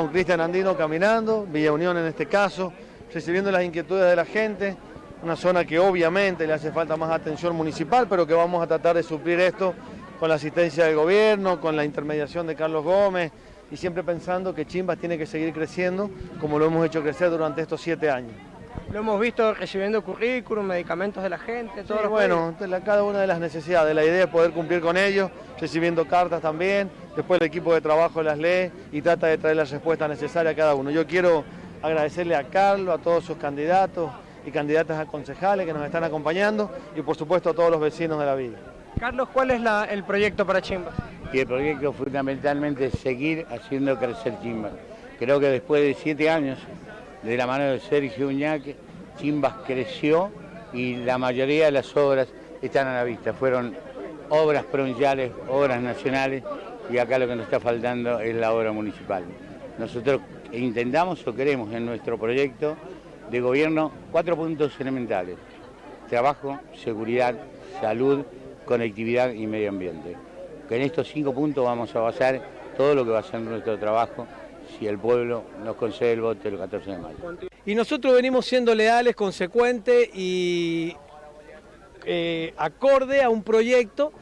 Con Cristian Andino caminando, Villa Unión en este caso, recibiendo las inquietudes de la gente, una zona que obviamente le hace falta más atención municipal, pero que vamos a tratar de suplir esto con la asistencia del gobierno, con la intermediación de Carlos Gómez y siempre pensando que Chimbas tiene que seguir creciendo como lo hemos hecho crecer durante estos siete años. Lo hemos visto recibiendo currículum, medicamentos de la gente, todo. bueno, cada una de las necesidades, la idea es poder cumplir con ellos, recibiendo cartas también, después el equipo de trabajo las lee y trata de traer la respuesta necesaria a cada uno. Yo quiero agradecerle a Carlos, a todos sus candidatos y candidatas a concejales que nos están acompañando y por supuesto a todos los vecinos de la villa. Carlos, ¿cuál es el proyecto para Chimbas? Y el proyecto fundamentalmente es seguir haciendo crecer Chimbas. Creo que después de siete años de la mano de Sergio Uñac, Chimbas creció y la mayoría de las obras están a la vista. Fueron obras provinciales, obras nacionales y acá lo que nos está faltando es la obra municipal. Nosotros intentamos o queremos en nuestro proyecto de gobierno cuatro puntos elementales. Trabajo, seguridad, salud, conectividad y medio ambiente. En estos cinco puntos vamos a basar todo lo que va a ser nuestro trabajo si el pueblo nos concede el voto el 14 de mayo. Y nosotros venimos siendo leales, consecuentes y eh, acorde a un proyecto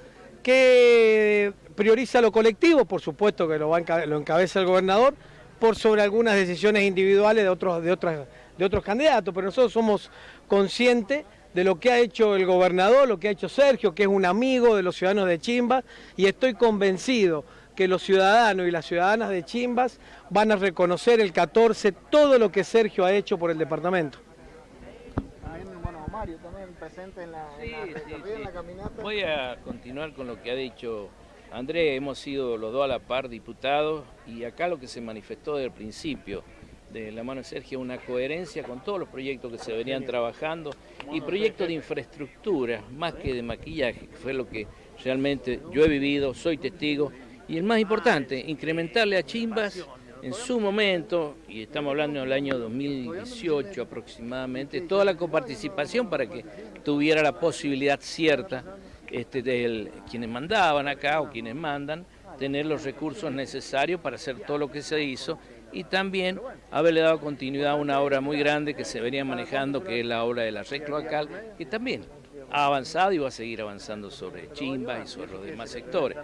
que prioriza lo colectivo, por supuesto que lo, encabeza el gobernador, por sobre algunas decisiones individuales de otros, candidatos, pero nosotros somos conscientes de lo que ha hecho el gobernador, lo que ha hecho Sergio, que es un amigo de los ciudadanos de Chimbas, y estoy convencido que los ciudadanos y las ciudadanas de Chimbas van a reconocer el 14 todo lo que Sergio ha hecho por el departamento. Voy a continuar con lo que ha dicho Andrés, hemos sido los dos a la par diputados y acá lo que se manifestó desde el principio de la mano de Sergio, una coherencia con todos los proyectos que se venían trabajando y proyectos de infraestructura, más que de maquillaje, que fue lo que realmente yo he vivido, soy testigo y el más importante, incrementarle a Chimbas en su momento, y estamos hablando del año 2018 aproximadamente, toda la coparticipación para que tuviera la posibilidad cierta este, de quienes mandaban acá o quienes mandan, tener los recursos necesarios para hacer todo lo que se hizo y también haberle dado continuidad a una obra muy grande que se venía manejando, que es la obra de la red cloacal, que también ha avanzado y va a seguir avanzando sobre Chimba y sobre los demás sectores.